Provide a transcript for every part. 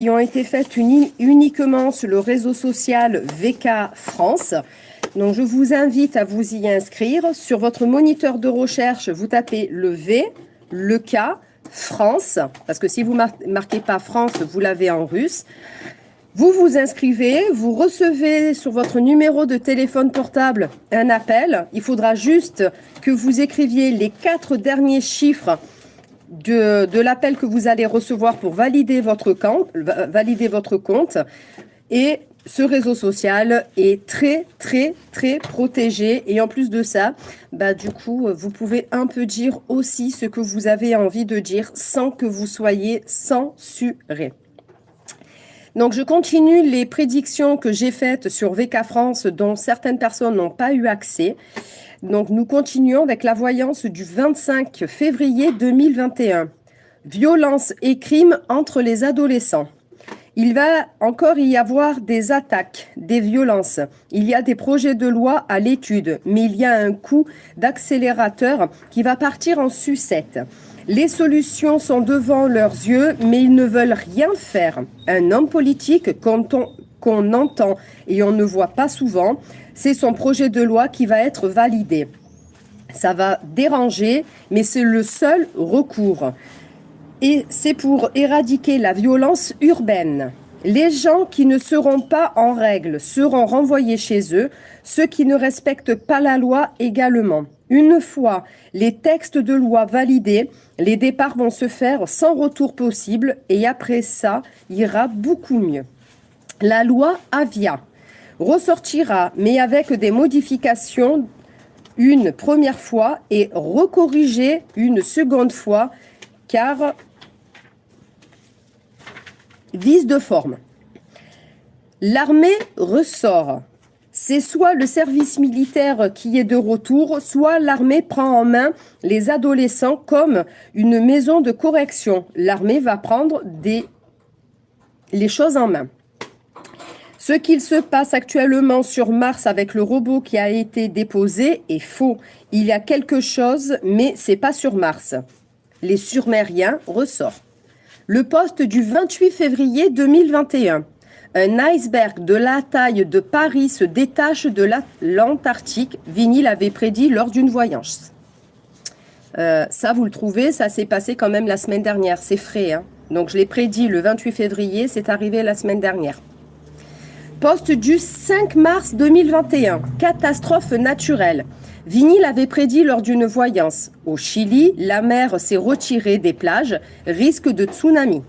qui ont été faites uniquement sur le réseau social VK France. Donc, je vous invite à vous y inscrire. Sur votre moniteur de recherche, vous tapez le V, le K, France, parce que si vous ne marquez pas France, vous l'avez en russe. Vous vous inscrivez, vous recevez sur votre numéro de téléphone portable un appel. Il faudra juste que vous écriviez les quatre derniers chiffres de, l'appel que vous allez recevoir pour valider votre, compte, valider votre compte. Et ce réseau social est très, très, très protégé. Et en plus de ça, bah, du coup, vous pouvez un peu dire aussi ce que vous avez envie de dire sans que vous soyez censuré. Donc, je continue les prédictions que j'ai faites sur VK France dont certaines personnes n'ont pas eu accès. Donc, nous continuons avec la voyance du 25 février 2021. Violence et crimes entre les adolescents. Il va encore y avoir des attaques, des violences. Il y a des projets de loi à l'étude, mais il y a un coup d'accélérateur qui va partir en sucette. Les solutions sont devant leurs yeux, mais ils ne veulent rien faire. Un homme politique qu'on entend et on ne voit pas souvent c'est son projet de loi qui va être validé. Ça va déranger, mais c'est le seul recours. Et c'est pour éradiquer la violence urbaine. Les gens qui ne seront pas en règle seront renvoyés chez eux, ceux qui ne respectent pas la loi également. Une fois les textes de loi validés, les départs vont se faire sans retour possible et après ça, ira beaucoup mieux. La loi Avia ressortira, mais avec des modifications une première fois et recorrigé une seconde fois, car vise de forme. L'armée ressort. C'est soit le service militaire qui est de retour, soit l'armée prend en main les adolescents comme une maison de correction. L'armée va prendre des, les choses en main. Ce qu'il se passe actuellement sur Mars avec le robot qui a été déposé est faux. Il y a quelque chose, mais c'est pas sur Mars. Les surmériens ressortent. Le poste du 28 février 2021. Un iceberg de la taille de Paris se détache de l'Antarctique. Vinny l'avait prédit lors d'une voyance. Euh, ça, vous le trouvez, ça s'est passé quand même la semaine dernière. C'est frais. Hein Donc, je l'ai prédit le 28 février, c'est arrivé la semaine dernière. Poste du 5 mars 2021. Catastrophe naturelle. Vigny l'avait prédit lors d'une voyance. Au Chili, la mer s'est retirée des plages, risque de tsunami.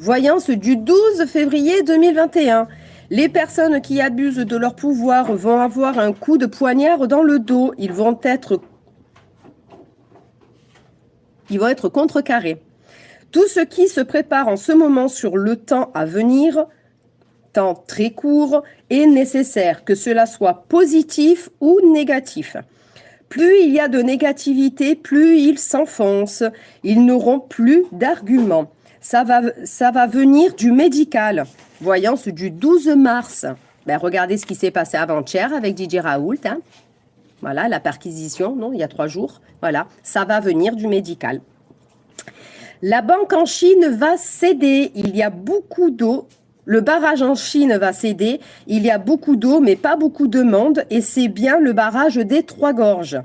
Voyance du 12 février 2021. Les personnes qui abusent de leur pouvoir vont avoir un coup de poignard dans le dos. Ils vont être, ils vont être contrecarrés. Tout ce qui se prépare en ce moment sur le temps à venir temps très court est nécessaire, que cela soit positif ou négatif. Plus il y a de négativité, plus ils s'enfoncent. Ils n'auront plus d'arguments. Ça va, ça va venir du médical. Voyance du 12 mars. Ben, regardez ce qui s'est passé avant-hier avec Didier Raoult. Hein. Voilà, la perquisition, non, il y a trois jours. Voilà, ça va venir du médical. La banque en Chine va céder. Il y a beaucoup d'eau le barrage en Chine va céder. Il y a beaucoup d'eau, mais pas beaucoup de monde, et c'est bien le barrage des Trois Gorges.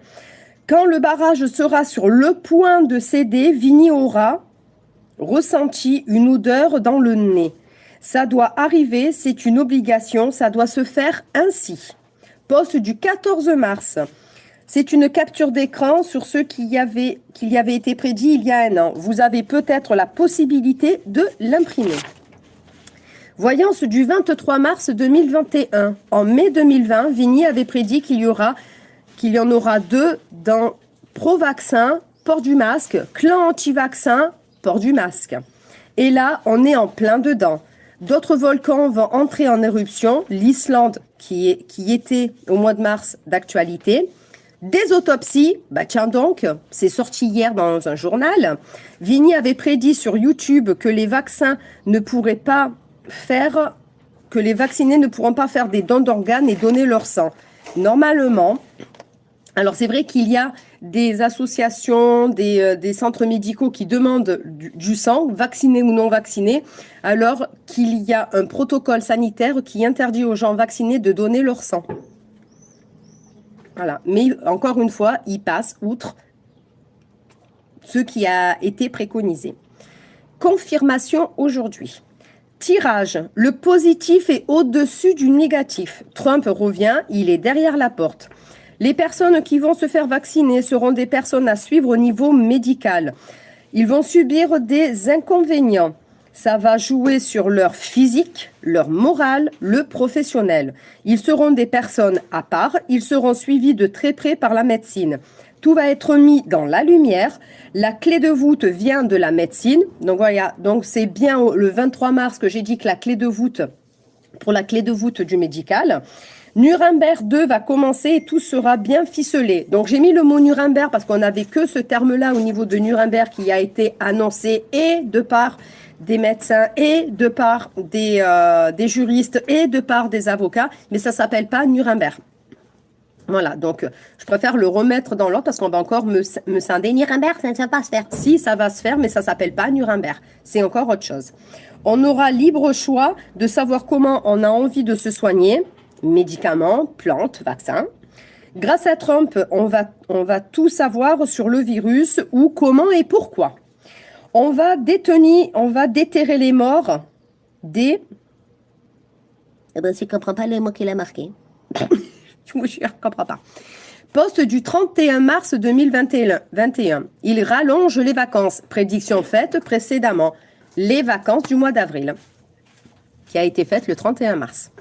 Quand le barrage sera sur le point de céder, Vigny aura ressenti une odeur dans le nez. Ça doit arriver, c'est une obligation, ça doit se faire ainsi. Poste du 14 mars. C'est une capture d'écran sur ce qui y, avait, été prédit il y a un an. Vous avez peut-être la possibilité de l'imprimer. Voyance du 23 mars 2021. En mai 2020, Vigny avait prédit qu'il y en aura deux dans pro-vaccin, port du masque, clan anti-vaccin, port du masque. Et là, on est en plein dedans. D'autres volcans vont entrer en éruption. L'Islande, qui, qui était au mois de mars d'actualité. Des autopsies, bah tiens donc, c'est sorti hier dans un journal. Vigny avait prédit sur YouTube que les vaccins ne pourraient pas faire que les vaccinés ne pourront pas faire des dons d'organes et donner leur sang. Normalement, alors c'est vrai qu'il y a des associations, des, euh, des centres médicaux qui demandent du, sang, vaccinés ou non vaccinés, alors qu'il y a un protocole sanitaire qui interdit aux gens vaccinés de donner leur sang. Voilà. Mais encore une fois, ils passent outre ce qui a été préconisé. Confirmation aujourd'hui. Tirage. Le positif est au-dessus du négatif. Trump revient, il est derrière la porte. Les personnes qui vont se faire vacciner seront des personnes à suivre au niveau médical. Ils vont subir des inconvénients. Ça va jouer sur leur physique, leur morale, le professionnel. Ils seront des personnes à part, ils seront suivis de très près par la médecine. Tout va être mis dans la lumière. La clé de voûte vient de la médecine. Donc voilà, donc c'est bien le 23 mars que j'ai dit que la clé de voûte, pour la clé de voûte du médical. Nuremberg 2 va commencer et tout sera bien ficelé. Donc j'ai mis le mot Nuremberg parce qu'on n'avait que ce terme-là au niveau de Nuremberg qui a été annoncé et de part des médecins et de part des, euh, des juristes et de part des avocats, mais ça s'appelle pas Nuremberg. Voilà, donc je préfère le remettre dans l'ordre parce qu'on va encore me, me scinder. Nuremberg, ça ne va pas se faire. Si, ça va se faire, mais ça s'appelle pas Nuremberg. C'est encore autre chose. On aura libre choix de savoir comment on a envie de se soigner. Médicaments, plantes, vaccins. Grâce à Trump, on va, on va tout savoir sur le virus, où, comment et pourquoi. On va détenir, on va déterrer les morts des... Eh ben, tu comprends pas le mot qu'il a marqué. Je ne comprends pas. Poste du 31 mars 2021. 21. Il rallonge les vacances. Prédiction faite précédemment. Les vacances du mois d'avril. Qui a été faite le 31 mars.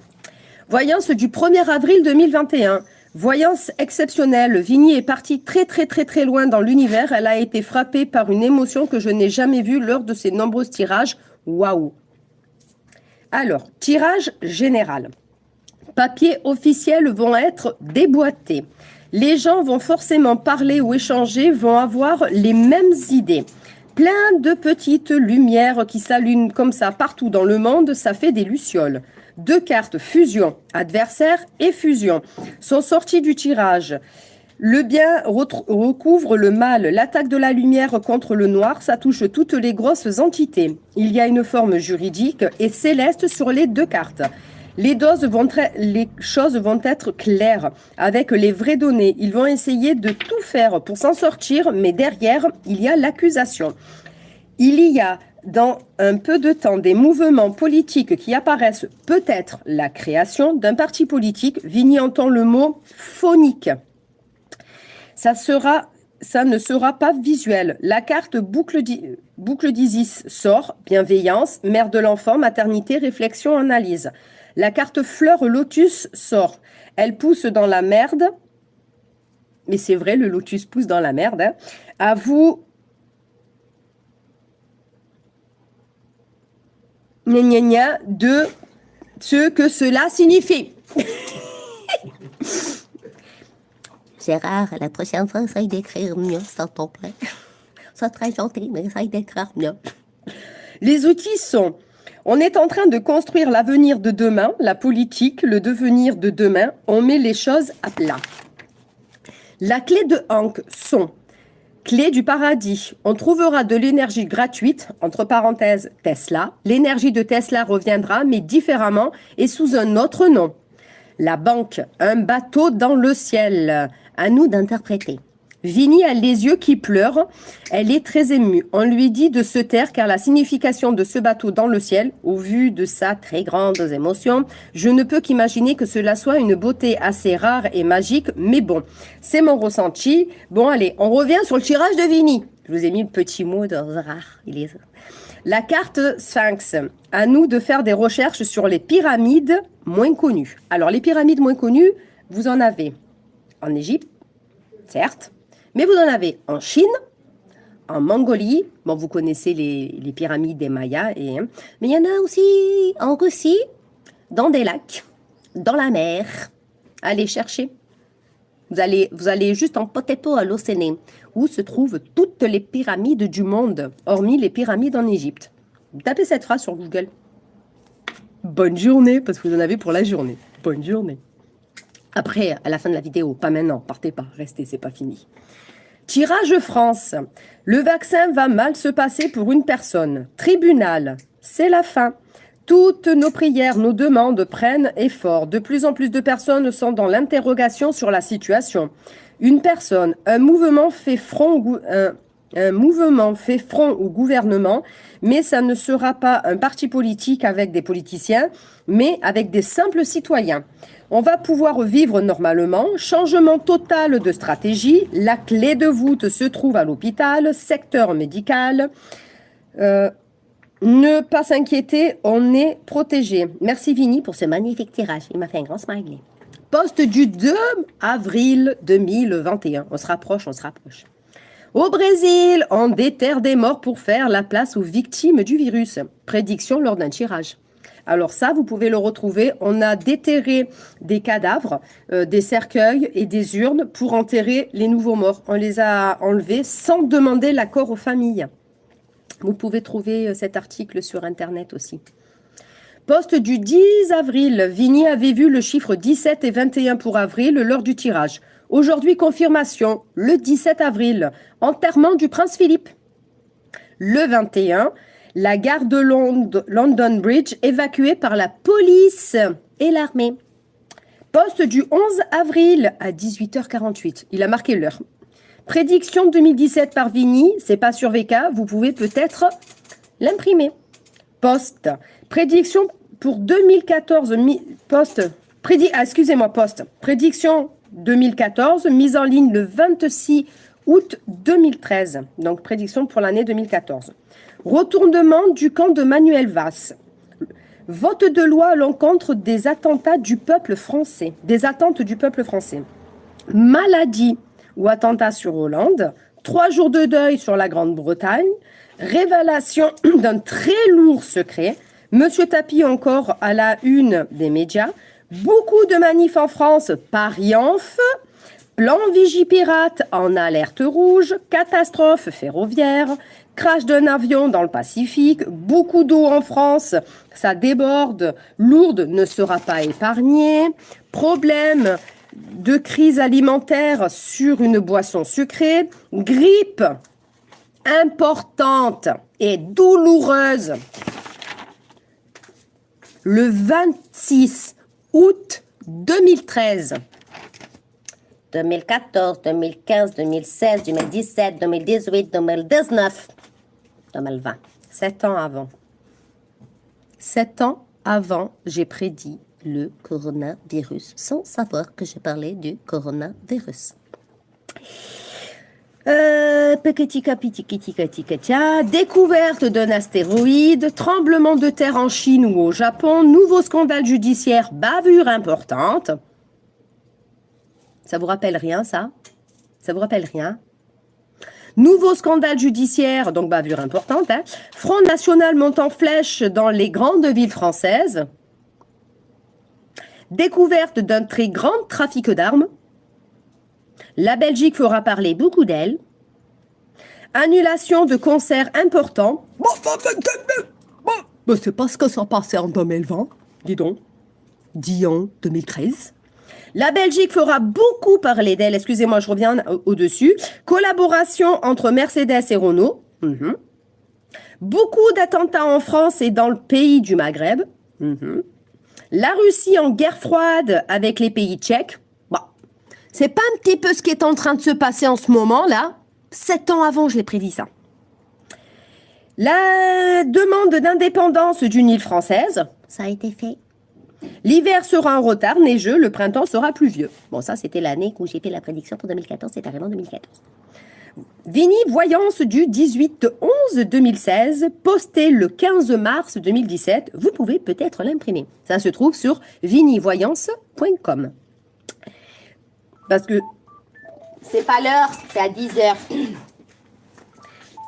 Voyance du 1er avril 2021. Voyance exceptionnelle. Vigny est partie très très très très loin dans l'univers. Elle a été frappée par une émotion que je n'ai jamais vue lors de ses nombreux tirages. Waouh Alors, tirage général papiers officiels vont être déboîtés. Les gens vont forcément parler ou échanger, vont avoir les mêmes idées. Plein de petites lumières qui s'allument comme ça partout dans le monde, ça fait des lucioles. Deux cartes fusion, adversaire et fusion, sont sorties du tirage. Le bien recouvre le mal, l'attaque de la lumière contre le noir, ça touche toutes les grosses entités. Il y a une forme juridique et céleste sur les deux cartes. Les, choses vont être claires avec les vraies données. Ils vont essayer de tout faire pour s'en sortir, mais derrière, il y a l'accusation. Il y a dans un peu de temps des mouvements politiques qui apparaissent peut-être la création d'un parti politique. Vigny entend le mot phonique. Ça ne sera pas visuel. La carte boucle d'Isis sort, bienveillance, mère de l'enfant, maternité, réflexion, analyse. La carte fleur lotus sort. Elle pousse dans la merde. Mais c'est vrai, le lotus pousse dans la merde. Hein. À vous... de ce que cela signifie. Gérard, la prochaine fois, essaye d'écrire mieux, s'il te plaît. C'est très gentil, mais essaye d'écrire mieux. Les outils sont on est en train de construire l'avenir de demain, la politique, le devenir de demain. On met les choses à plat. La clé de Hank sont Clé du paradis. On trouvera de l'énergie gratuite, entre parenthèses Tesla. L'énergie de Tesla reviendra, mais différemment et sous un autre nom. La banque, un bateau dans le ciel. À nous d'interpréter. Vini a les yeux qui pleurent. Elle est très émue. On lui dit de se taire car la signification de ce bateau dans le ciel, au vu de sa très grande émotion, je ne peux qu'imaginer que cela soit une beauté assez rare et magique, mais bon, c'est mon ressenti. Bon, allez, on revient sur le tirage de Vini. Je vous ai mis le petit mot de rare. La carte Sphinx. À nous de faire des recherches sur les pyramides moins connues. Alors, les pyramides moins connues, vous en avez en Égypte, certes, mais vous en avez en Chine, en Mongolie, bon, vous connaissez les, pyramides des Mayas, et, hein. mais il y en a aussi en Russie, dans des lacs, dans la mer. Allez chercher. Vous allez, vous allez juste en potato à l'océan, où se trouvent toutes les pyramides du monde, hormis les pyramides en Égypte. Tapez cette phrase sur Google. Bonne journée, parce que vous en avez pour la journée. Bonne journée. Après, à la fin de la vidéo, pas maintenant, partez pas, restez, c'est pas fini. Tirage France. Le vaccin va mal se passer pour une personne. Tribunal. C'est la fin. Toutes nos prières, nos demandes prennent effort. De plus en plus de personnes sont dans l'interrogation sur la situation. Une personne, un mouvement fait front, un, un mouvement fait front au gouvernement, mais ça ne sera pas un parti politique avec des politiciens, mais avec des simples citoyens. On va pouvoir vivre normalement. Changement total de stratégie. La clé de voûte se trouve à l'hôpital, secteur médical. Euh, ne pas s'inquiéter, on est protégé. Merci Vini pour ce magnifique tirage. Il m'a fait un grand smiley. Poste du 2 avril 2021. On se rapproche, on se rapproche. Au Brésil, on déterre des morts pour faire la place aux victimes du virus. Prédiction lors d'un tirage. Alors ça, vous pouvez le retrouver. On a déterré des cadavres, euh, des cercueils et des urnes pour enterrer les nouveaux morts. On les a enlevés sans demander l'accord aux familles. Vous pouvez trouver euh, cet article sur Internet aussi. Poste du 10 avril. Vigny avait vu le chiffre 17 et 21 pour avril lors du tirage. Aujourd'hui, confirmation, le 17 avril, enterrement du prince Philippe. Le 21, la gare de London Bridge évacuée par la police et l'armée. Poste du 11 avril à 18h48. Il a marqué l'heure. Prédiction 2017 par Vigny, c'est pas sur VK, vous pouvez peut-être l'imprimer. Poste. Prédiction pour 2014, poste. Ah, excusez-moi, poste. Prédiction 2014, mise en ligne le 26 août 2013. Donc, prédiction pour l'année 2014. Retournement du camp de Manuel Valls. Vote de loi à l'encontre des attentats du peuple français. Des attentes du peuple français. Maladie ou attentat sur Hollande, trois jours de deuil sur la Grande-Bretagne, révélation d'un très lourd secret, Monsieur Tapi encore à la une des médias, beaucoup de manifs en France, Paris en feu, plan Vigipirate en alerte rouge, catastrophe ferroviaire, crash d'un avion dans le Pacifique, beaucoup d'eau en France, ça déborde, Lourdes ne sera pas épargnée, problème de crise alimentaire sur une boisson sucrée, grippe importante et douloureuse. Le 26 août 2013. 2014, 2015, 2016, 2017, 2018, 2019, 2020. Sept ans avant. Sept ans avant, j'ai prédit le coronavirus sans savoir que je parlais du coronavirus. Euh, découverte d'un astéroïde, tremblement de terre en Chine ou au Japon, nouveau scandale judiciaire, bavure importante. Ça vous rappelle rien, ça? Ça vous rappelle rien? Nouveau scandale judiciaire, donc bavure importante. Hein. Front national monte en flèche dans les grandes villes françaises. Découverte d'un très grand trafic d'armes, la Belgique fera parler beaucoup d'elle, annulation de concerts importants, bon, c'est pas ce que ça passait en 2020, dis donc, Dion 2013. La Belgique fera beaucoup parler d'elle, excusez-moi, je reviens au-dessus. Collaboration entre Mercedes et Renault. Mhm. Beaucoup d'attentats en France et dans le pays du Maghreb. Mhm. La Russie en guerre froide avec les pays tchèques. Bah, c'est pas un petit peu ce qui est en train de se passer en ce moment là Sept ans avant, je l'ai prédit ça. La demande d'indépendance d'une île française. Ça a été fait. L'hiver sera en retard, neigeux, le printemps sera pluvieux. Bon, ça, c'était l'année où j'ai fait la prédiction pour 2014, c'est arrivé en 2014. Vini Voyance du 18-11-2016, posté le 15 mars 2017. Vous pouvez peut-être l'imprimer. Ça se trouve sur vinivoyance.com. Parce que... C'est pas l'heure, c'est à 10 heures.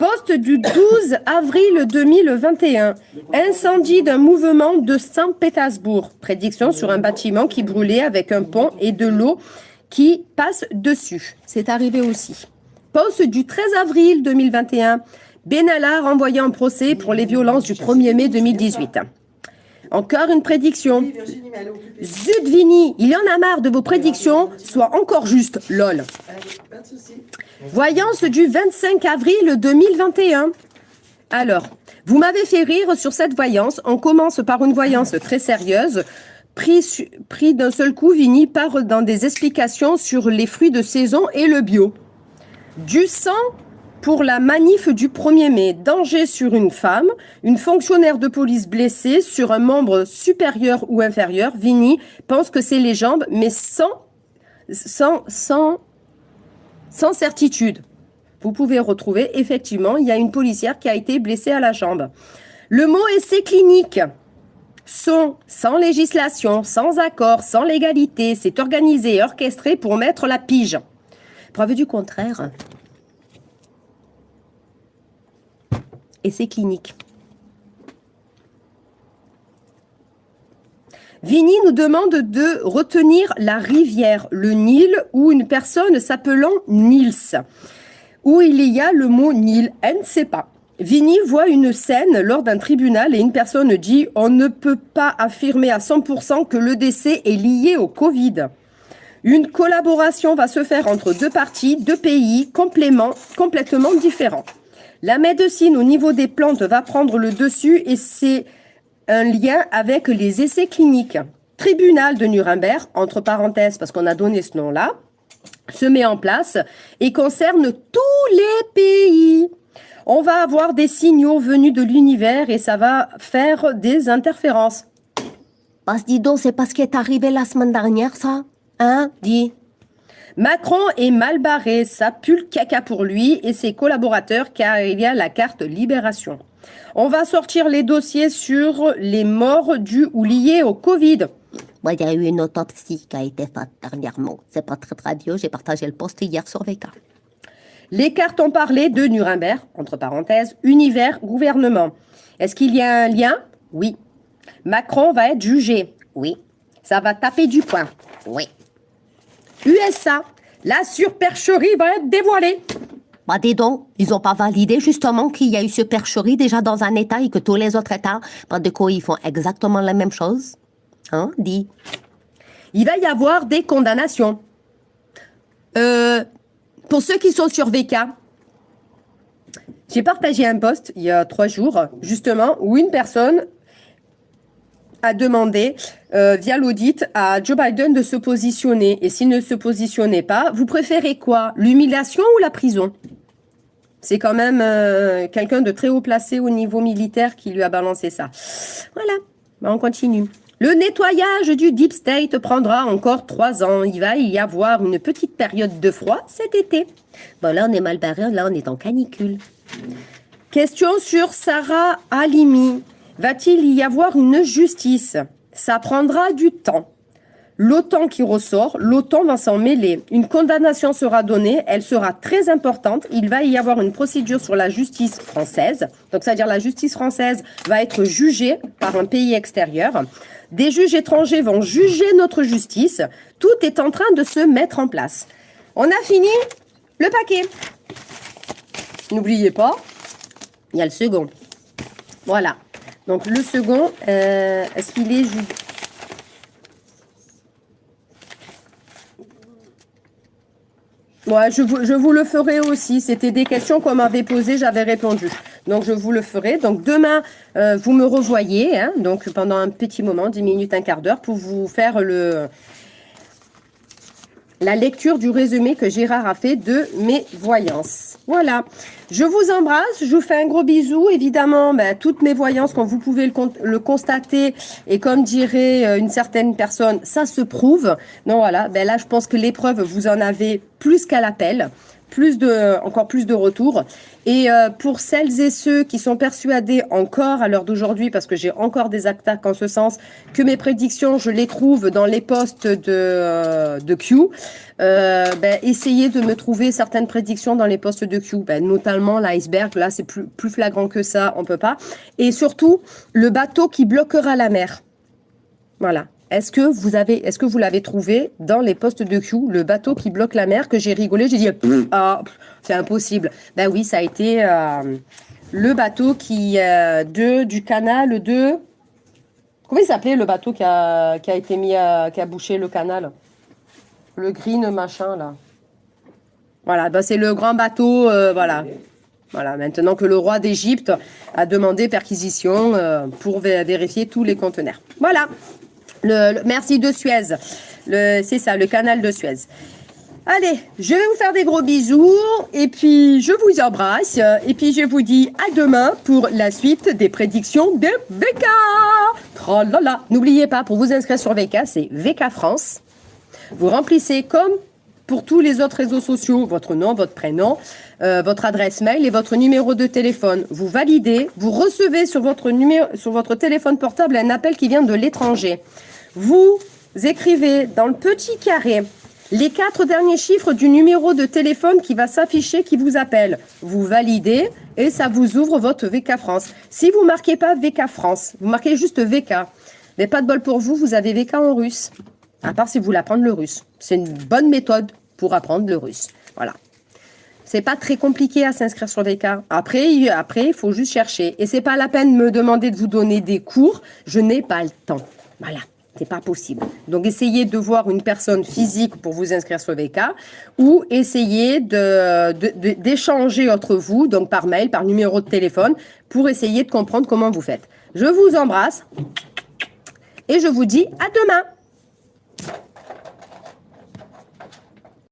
Poste du 12 avril 2021. Incendie d'un mouvement de Saint-Pétersbourg. Prédiction sur un bâtiment qui brûlait avec un pont et de l'eau qui passe dessus. C'est arrivé aussi. Poste du 13 avril 2021. Benalla renvoyé en procès pour les violences du 1er mai 2018. Encore une prédiction. Zut, Vini, il y en a marre de vos prédictions. Sois encore juste, lol. Voyance du 25 avril 2021. Alors, vous m'avez fait rire sur cette voyance. On commence par une voyance très sérieuse. Pris, pris d'un seul coup, Vini part dans des explications sur les fruits de saison et le bio. Du sang pour la manif du 1er mai. Danger sur une femme. Une fonctionnaire de police blessée sur un membre supérieur ou inférieur. Vini pense que c'est les jambes, mais sans, sans, sans, sans certitude. Vous pouvez retrouver, effectivement, il y a une policière qui a été blessée à la jambe. Le mot essai clinique sont sans législation, sans accord, sans légalité. C'est organisé et orchestré pour mettre la pige. Preuve du contraire. Essai clinique. Vini nous demande de retenir la rivière, le Nil, ou une personne s'appelant Nils où il y a le mot Nil. Elle ne sait pas. Vini voit une scène lors d'un tribunal et une personne dit On ne peut pas affirmer à 100% que le décès est lié au Covid. Une collaboration va se faire entre deux parties, deux pays complètement différents. La médecine au niveau des plantes va prendre le dessus et c'est un lien avec les essais cliniques. Tribunal de Nuremberg, entre parenthèses parce qu'on a donné ce nom-là, se met en place et concerne tous les pays. On va avoir des signaux venus de l'univers et ça va faire des interférences. Parce dis donc, c'est pas ce qui est arrivé la semaine dernière, ça? Hein? Dis. Macron est mal barré, ça pue le caca pour lui et ses collaborateurs car il y a la carte libération. On va sortir les dossiers sur les morts dus ou liés au Covid. Moi, il y a eu une autopsie qui a été faite dernièrement. C'est pas très très vieux, j'ai partagé le post hier sur VK. Les cartes ont parlé de Nuremberg, entre parenthèses, univers, gouvernement. Est-ce qu'il y a un lien? Oui. Macron va être jugé Oui. Ça va taper du poing Oui. USA, la surpercherie va être dévoilée. Bah dis donc, ils ont pas validé justement qu'il y a eu supercherie déjà dans un État et que tous les autres États, bah de quoi ils font exactement la même chose Hein Dis? Il va y avoir des condamnations. Euh, pour ceux qui sont sur VK, j'ai partagé un post il y a trois jours, justement, où une personne a demandé euh, via l'audit à Joe Biden de se positionner. Et s'il ne se positionnait pas, vous préférez quoi L'humiliation ou la prison? C'est quand même euh, quelqu'un de très haut placé au niveau militaire qui lui a balancé ça. Voilà, Bah, on continue. Le nettoyage du Deep State prendra encore trois ans. Il va y avoir une petite période de froid cet été. Bon là on est mal barré, là on est en canicule. Question sur Sarah Halimi. Va-t-il y avoir une justice? Ça prendra du temps. L'OTAN qui ressort, l'OTAN va s'en mêler. Une condamnation sera donnée, elle sera très importante. Il va y avoir une procédure sur la justice française. Donc, c'est-à-dire la justice française va être jugée par un pays extérieur. Des juges étrangers vont juger notre justice. Tout est en train de se mettre en place. On a fini le paquet. N'oubliez pas, il y a le second. Voilà. Donc le second, euh, est-ce qu'il est ju- Ouais, je vous, je vous le ferai aussi. C'était des questions qu'on m'avait posées, j'avais répondu. Donc je vous le ferai. Donc demain, euh, vous me revoyez, hein, donc pendant un petit moment, 10 minutes, un quart d'heure, pour vous faire le, la lecture du résumé que Gérard a fait de mes voyances. Voilà. Je vous embrasse, je vous fais un gros bisou. Évidemment, ben, toutes mes voyances, comme vous pouvez le, con- le constater, et comme dirait euh, une certaine personne, ça se prouve. Donc voilà, ben là, je pense que l'épreuve, vous en avez plus qu'à l'appel. Plus de, encore plus de retours. Et euh, pour celles et ceux qui sont persuadés encore à l'heure d'aujourd'hui, parce que j'ai encore des attaques en ce sens, que mes prédictions, je les trouve dans les postes de, euh, de Q, euh, ben, essayez de me trouver certaines prédictions dans les postes de Q, ben, notamment l'iceberg, là c'est plus, plus flagrant que ça, on peut pas. Et surtout, le bateau qui bloquera la mer. Voilà. Est-ce que vous avez, est-ce que vous l'avez trouvé dans les postes de Q, le bateau qui bloque la mer que j'ai rigolé, j'ai dit Pff, ah, c'est impossible. Ben oui, ça a été euh, le bateau qui euh, de du canal de Comment il s'appelait le bateau qui a, qui a été mis à, qui a bouché le canal? Le green machin là. Voilà, bah, c'est le grand bateau, euh, voilà. Voilà, maintenant que le roi d'Égypte a demandé perquisition pour vé- vérifier tous les conteneurs. Voilà. Le, merci de Suez. C'est ça, le canal de Suez. Allez, je vais vous faire des gros bisous et puis je vous embrasse et puis je vous dis à demain pour la suite des prédictions de VK. N'oubliez pas, pour vous inscrire sur VK, c'est VK France. Vous remplissez comme pour tous les autres réseaux sociaux, votre nom, votre prénom, euh, votre adresse mail et votre numéro de téléphone. Vous validez, vous recevez sur votre, numéro, sur votre téléphone portable un appel qui vient de l'étranger. Vous écrivez dans le petit carré les quatre derniers chiffres du numéro de téléphone qui va s'afficher qui vous appelle. Vous validez et ça vous ouvre votre VK France. Si vous marquez pas VK France, vous marquez juste VK. Mais pas de bol pour vous, vous avez VK en russe. À part si vous voulez apprendre le russe. C'est une bonne méthode pour apprendre le russe. Voilà. C'est pas très compliqué à s'inscrire sur VK. Après, après, il faut juste chercher. Et c'est pas la peine de me demander de vous donner des cours. Je n'ai pas le temps. Voilà. C'est pas possible. Donc, essayez de voir une personne physique pour vous inscrire sur VK ou essayez d'échanger entre vous, donc par mail, par numéro de téléphone, pour essayer de comprendre comment vous faites. Je vous embrasse et je vous dis à demain.